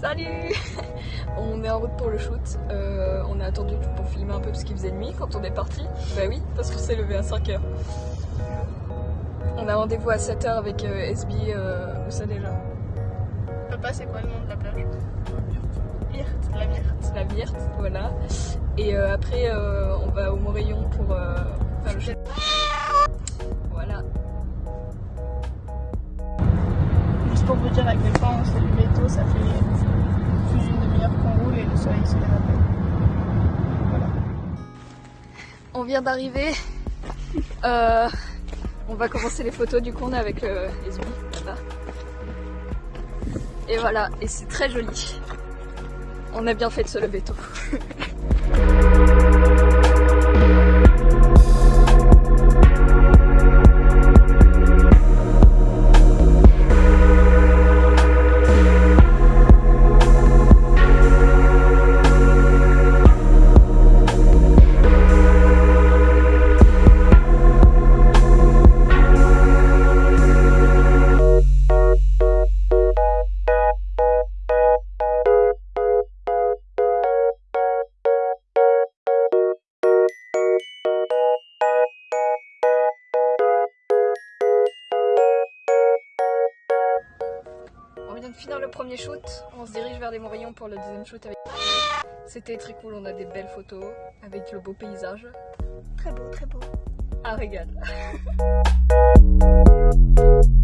Salut On est en route pour le shoot. Euh, on a attendu pour filmer un peu parce qu'il faisait nuit quand on est parti. Bah oui, parce qu'on s'est levé à 5h. On a rendez-vous à 7h avec euh, SB. Euh, où ça déjà Papa, c'est quoi le nom de la plage? Myrte. La Myrte. La Myrte, voilà. Et après, on va au Morillon pour faire le shoot. Pour vous dire à quel point on s'est levé tôt, ça fait plus d'une demi-heure qu'on roule et le soleil se lève à. Voilà. On vient d'arriver. Euh, on va commencer les photos du coup on est avec euh, SB là-bas. Et voilà, et c'est très joli. On a bien fait de se lever tôt. finir le premier shoot, on se dirige vers les Morillons pour le deuxième shoot avec C'était très cool, on a des belles photos avec le beau paysage. Très beau, très beau. Un régal.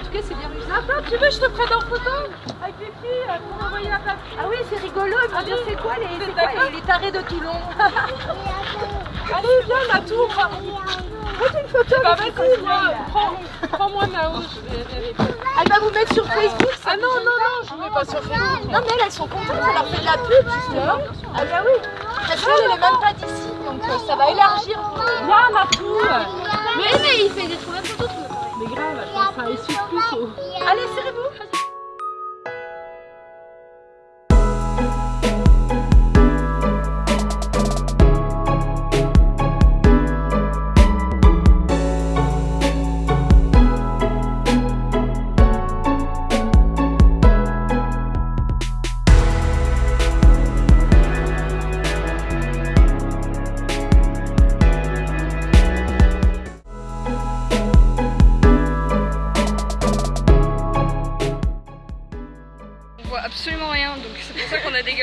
En tout cas, c'est bien réussi. Attends, tu veux, je te prenne en photo Avec les filles euh, pour envoyer la place. Ah oui, c'est rigolo, vont dire c'est quoi les, c'est quoi, les, les tarés de Toulon Allez, viens, la tour Faites une photo Bah avec moi, prends-moi Nao, je vais vérifier. Elle va vous mettre sur Facebook Ah non, non, non, je ne mets pas sur Facebook. Non mais elles, elles sont contentes, ça leur fait de la pub justement. Ah bah oui, parce qu'elle elle est même pas d'ici, donc euh, ça va élargir. Viens, ma poule Mais mais il fait des trop belles photos Mais grave, attends, ça essuie plus. Allez, serrez-vous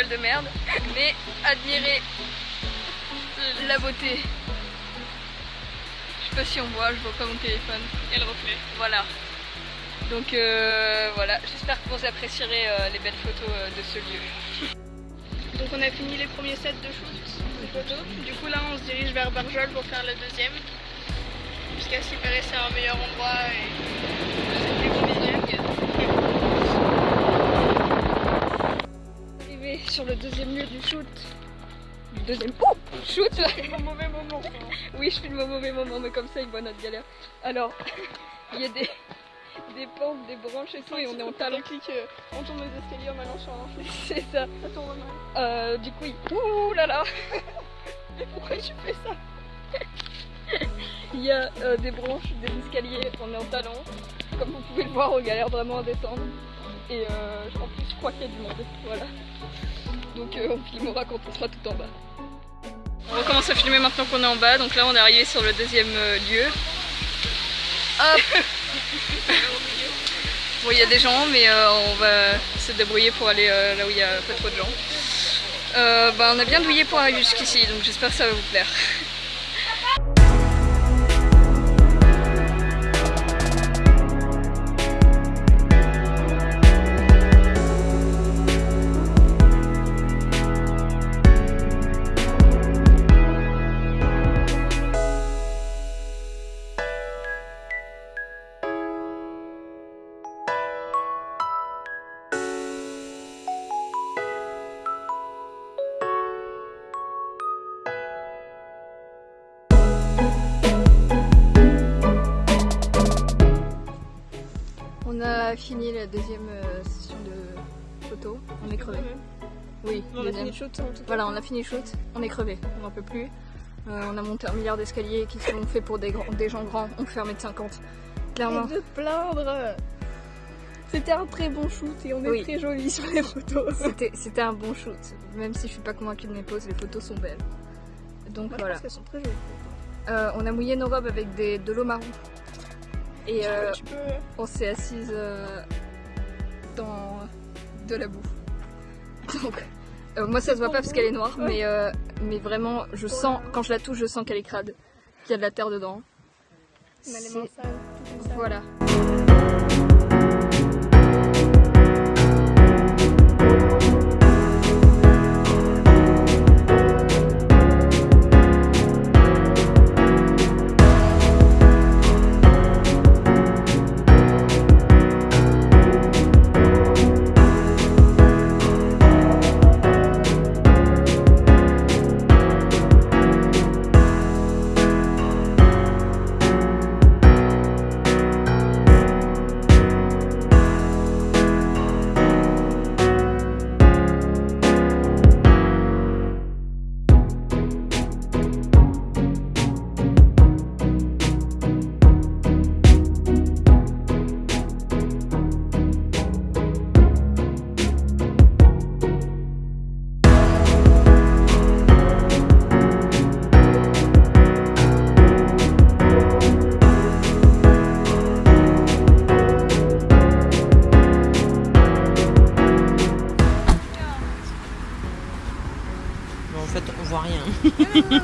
de merde. Mais admirez la beauté. Je sais pas si on voit, je vois pas mon téléphone. Et le reflet. Voilà. Donc euh, voilà, j'espère que vous apprécierez euh, les belles photos euh, de ce lieu. Donc on a fini les premiers sets de shoot de photos. Du coup là on se dirige vers Barjol pour faire le deuxième. Puisqu'à s'y paraît c'est un meilleur endroit sur le deuxième lieu du shoot. Du deuxième oh, shoot Au mauvais moment. Oui, je filme au mauvais moment, mais comme ça, ils voient notre galère. Alors, il y a des, des pentes, des branches et tout, et on est en talon. on tourne les escaliers en allant sur un. C'est ça. Ça tourne mal. Euh, du coup, il... Ouh là là Mais pourquoi tu fais ça? Il y a euh, des branches, des escaliers, on est en talon. Comme vous pouvez le voir, on galère vraiment à descendre. Et euh, en plus, je crois qu'il y a du monde. Voilà. Donc, euh, on filmera quand on sera tout en bas. On recommence à filmer maintenant qu'on est en bas. Donc là, on est arrivé sur le deuxième euh, lieu. Hop Bon, il y a des gens, mais euh, on va se débrouiller pour aller là où il n'y a pas trop de gens. Bah, on a bien douillé pour arriver jusqu'ici, donc j'espère que ça va vous plaire. a fini la deuxième euh, session de photo. On est crevé. Oui, On a fini le shoot en tout cas. Voilà, on a fini le shoot. On est crevé. On n'en peut plus. Euh, on a monté un milliard d'escaliers qui sont faits pour des, grands- des gens grands. On fait 1m50. Clairement. Arrête de plaindre C'était un très bon shoot et on est Oui. très jolis sur les photos. C'était un bon shoot. Même si je suis pas convaincue de mes poses, les photos sont belles. Donc Moi, je voilà. pense qu'elles sont très jolies. Euh, on a mouillé nos robes avec des, de l'eau marron. Et euh, Tu peux... on s'est assise euh, dans de la boue. Donc, euh, moi ça se voit pas parce qu'elle est noire, mais, euh, mais vraiment, je sens, quand je la touche, je sens qu'elle est crade, qu'il y a de la terre dedans. C'est-. Voilà.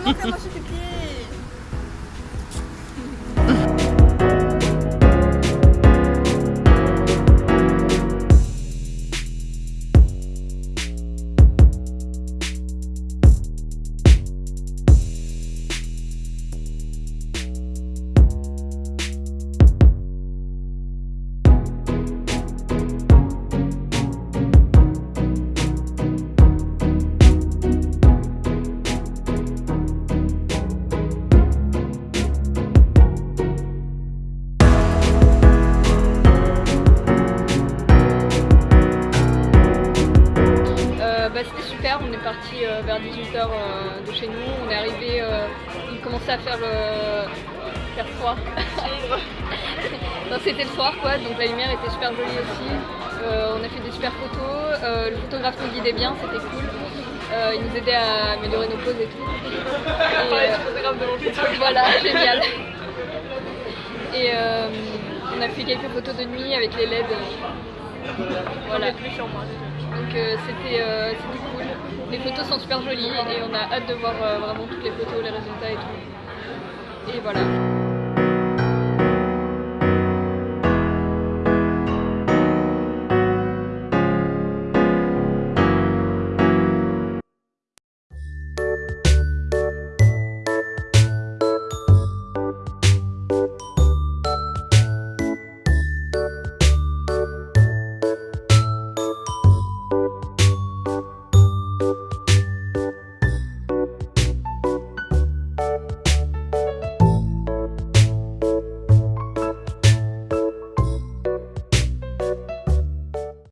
楽し euh, vers 18h de chez nous, on est arrivé, euh, il commençait à faire le faire froid. c'était le soir quoi, donc la lumière était super jolie aussi. Euh, on a fait des super photos, euh, le photographe nous guidait bien, c'était cool. Euh, il nous aidait à améliorer nos poses et tout. Et, euh, voilà, génial. Et euh, on a fait quelques photos de nuit avec les LED. Voilà. Donc euh, c'était euh, c'était cool. Les photos sont super jolies et on a hâte de voir euh, vraiment toutes les photos, les résultats et tout. Et voilà.